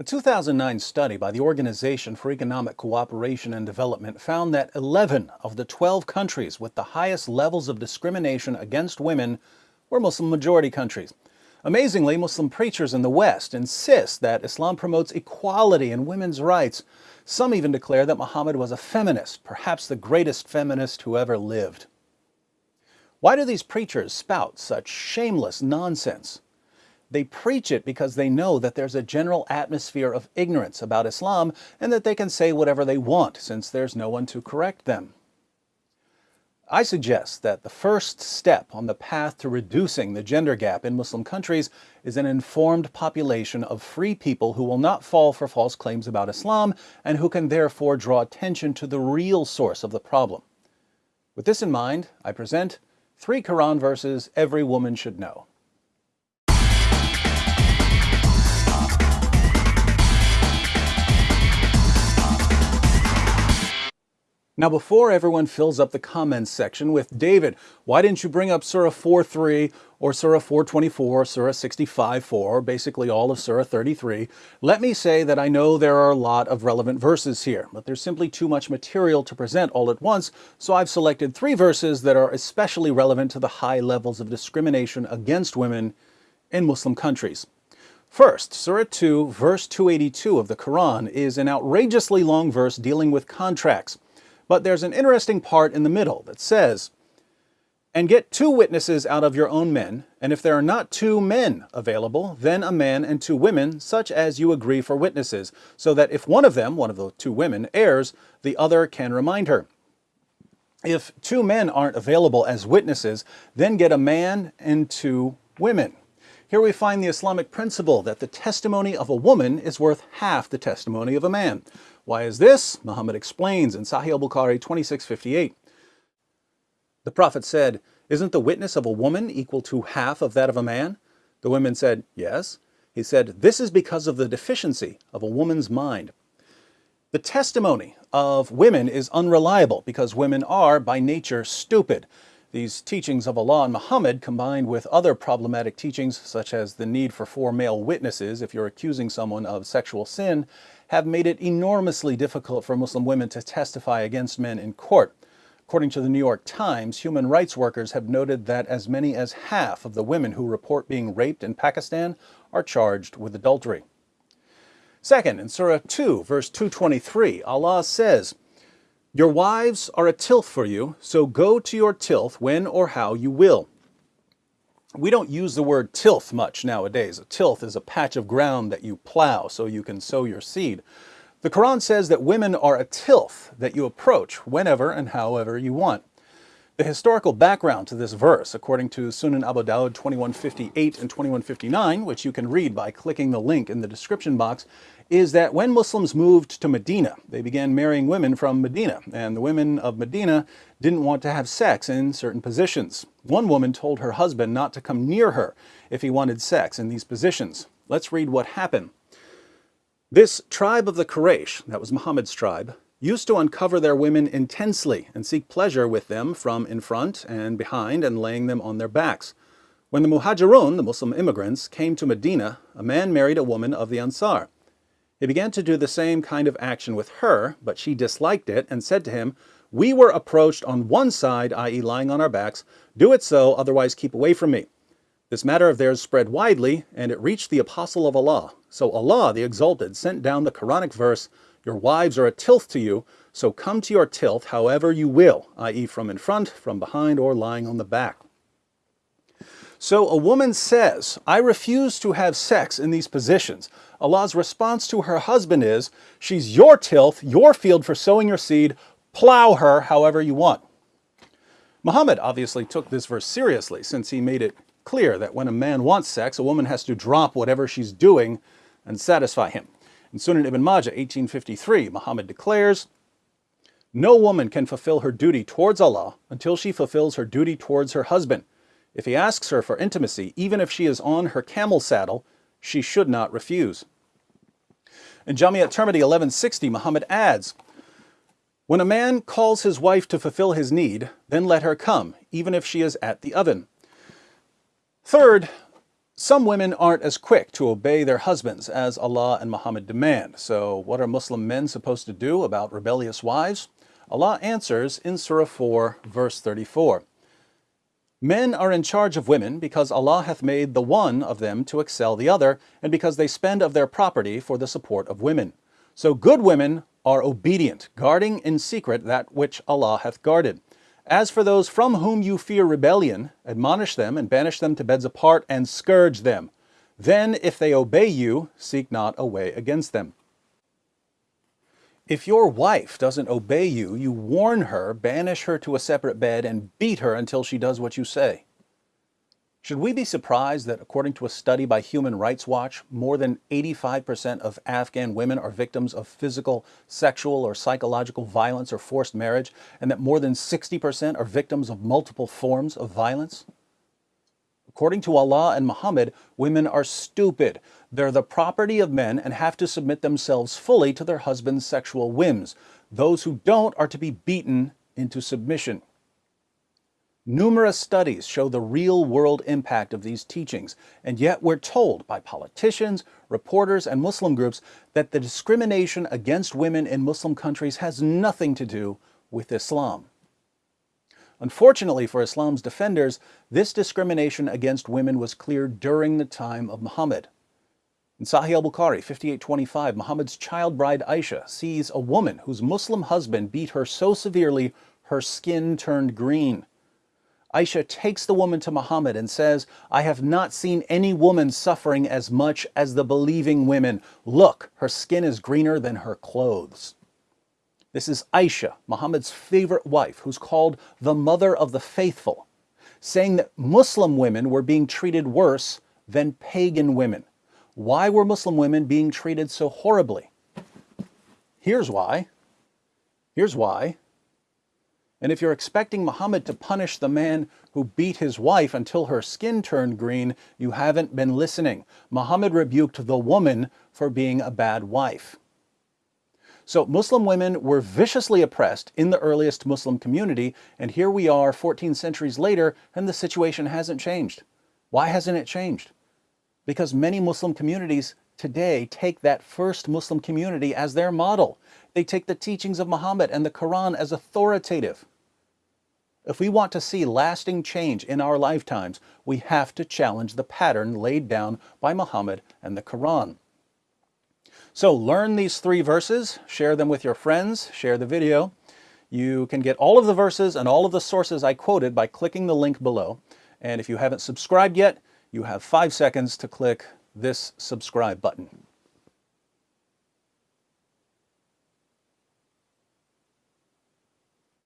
A 2009 study by the Organization for Economic Cooperation and Development found that 11 of the 12 countries with the highest levels of discrimination against women were Muslim majority countries. Amazingly, Muslim preachers in the West insist that Islam promotes equality and women's rights. Some even declare that Muhammad was a feminist, perhaps the greatest feminist who ever lived. Why do these preachers spout such shameless nonsense? They preach it because they know that there's a general atmosphere of ignorance about Islam and that they can say whatever they want since there's no one to correct them. I suggest that the first step on the path to reducing the gender gap in Muslim countries is an informed population of free people who will not fall for false claims about Islam and who can therefore draw attention to the real source of the problem. With this in mind, I present three Quran verses every woman should know. Now before everyone fills up the comments section with, David, why didn't you bring up Surah 4.3 or Surah 424, Surah 65.4, basically all of Surah 33, let me say that I know there are a lot of relevant verses here, but there's simply too much material to present all at once, so I've selected three verses that are especially relevant to the high levels of discrimination against women in Muslim countries. First, Surah 2, verse 282 of the Quran is an outrageously long verse dealing with contracts. But there's an interesting part in the middle that says, and get two witnesses out of your own men, and if there are not two men available, then a man and two women, such as you agree for witnesses, so that if one of them, one of the two women, errs, the other can remind her. If two men aren't available as witnesses, then get a man and two women. Here we find the Islamic principle that the testimony of a woman is worth half the testimony of a man. Why is this? Muhammad explains in Sahih al-Bukhari 2658. The Prophet said, Isn't the witness of a woman equal to half of that of a man? The women said, Yes. He said, This is because of the deficiency of a woman's mind. The testimony of women is unreliable because women are, by nature, stupid. These teachings of Allah and Muhammad, combined with other problematic teachings such as the need for four male witnesses if you're accusing someone of sexual sin, have made it enormously difficult for Muslim women to testify against men in court. According to the New York Times, human rights workers have noted that as many as half of the women who report being raped in Pakistan are charged with adultery. Second, in Surah 2, verse 223, Allah says, Your wives are a tilth for you, so go to your tilth when or how you will. We don't use the word tilth much nowadays. A tilth is a patch of ground that you plow so you can sow your seed. The Quran says that women are a tilth that you approach whenever and however you want. The historical background to this verse, according to Sunan Abu Dawud 2158 and 2159, which you can read by clicking the link in the description box, is that when Muslims moved to Medina, they began marrying women from Medina, and the women of Medina didn't want to have sex in certain positions. One woman told her husband not to come near her if he wanted sex in these positions. Let's read what happened. This tribe of the Quraysh, that was Muhammad's tribe, used to uncover their women intensely and seek pleasure with them from in front and behind and laying them on their backs. When the Muhajirun, the Muslim immigrants, came to Medina, a man married a woman of the Ansar. He began to do the same kind of action with her, but she disliked it and said to him, We were approached on one side, i.e. lying on our backs. Do it so, otherwise keep away from me. This matter of theirs spread widely, and it reached the apostle of Allah. So Allah, the Exalted, sent down the Quranic verse, Your wives are a tilth to you, so come to your tilth however you will, i.e. from in front, from behind, or lying on the back. So a woman says, I refuse to have sex in these positions. Allah's response to her husband is, she's your tilth, your field for sowing your seed, plow her however you want. Muhammad obviously took this verse seriously since he made it clear that when a man wants sex, a woman has to drop whatever she's doing and satisfy him. In Sunan ibn Majah 1853, Muhammad declares, No woman can fulfill her duty towards Allah until she fulfills her duty towards her husband. If he asks her for intimacy, even if she is on her camel saddle, she should not refuse. In Jamiat Tirmidhi 1160, Muhammad adds, When a man calls his wife to fulfill his need, then let her come, even if she is at the oven. Third, Some women aren't as quick to obey their husbands as Allah and Muhammad demand. So what are Muslim men supposed to do about rebellious wives? Allah answers in Surah 4, verse 34. Men are in charge of women because Allah hath made the one of them to excel the other, and because they spend of their property for the support of women. So good women are obedient, guarding in secret that which Allah hath guarded. As for those from whom you fear rebellion, admonish them and banish them to beds apart and scourge them. Then, if they obey you, seek not a way against them. If your wife doesn't obey you, you warn her, banish her to a separate bed, and beat her until she does what you say. Should we be surprised that according to a study by Human Rights Watch, more than 85% of Afghan women are victims of physical, sexual, or psychological violence or forced marriage, and that more than 60% are victims of multiple forms of violence? According to Allah and Muhammad, women are stupid. They're the property of men and have to submit themselves fully to their husband's sexual whims. Those who don't are to be beaten into submission. Numerous studies show the real world impact of these teachings, and yet we're told by politicians, reporters, and Muslim groups that the discrimination against women in Muslim countries has nothing to do with Islam. Unfortunately for Islam's defenders, this discrimination against women was clear during the time of Muhammad. In Sahih al-Bukhari 5825, Muhammad's child bride Aisha sees a woman whose Muslim husband beat her so severely her skin turned green. Aisha takes the woman to Muhammad and says, I have not seen any woman suffering as much as the believing women. Look, her skin is greener than her clothes. This is Aisha, Muhammad's favorite wife, who's called the mother of the faithful, saying that Muslim women were being treated worse than pagan women. Why were Muslim women being treated so horribly? Here's why. Here's why. And if you're expecting Muhammad to punish the man who beat his wife until her skin turned green, you haven't been listening. Muhammad rebuked the woman for being a bad wife. So Muslim women were viciously oppressed in the earliest Muslim community, and here we are 14 centuries later, and the situation hasn't changed. Why hasn't it changed? Because many Muslim communities today take that first Muslim community as their model. They take the teachings of Muhammad and the Quran as authoritative. If we want to see lasting change in our lifetimes, we have to challenge the pattern laid down by Muhammad and the Quran. So learn these three verses, share them with your friends, share the video. You can get all of the verses and all of the sources I quoted by clicking the link below. And if you haven't subscribed yet, you have five seconds to click this subscribe button.